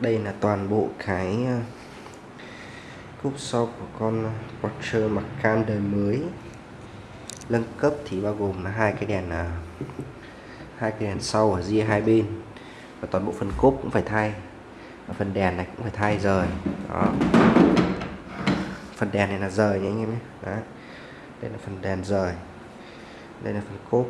đây là toàn bộ cái ờ, cúp sau của con Porsche Macan đời mới. Nâng cấp thì bao gồm là hai cái đèn ờ, hai cái đèn sau ở ria hai bên. Và toàn bộ phần cốp cũng phải thay. Và phần đèn này cũng phải thay rời. Đó. Phần đèn này là rời nhé anh em nhé. Đây là phần đèn rời. Đây là phần cốp.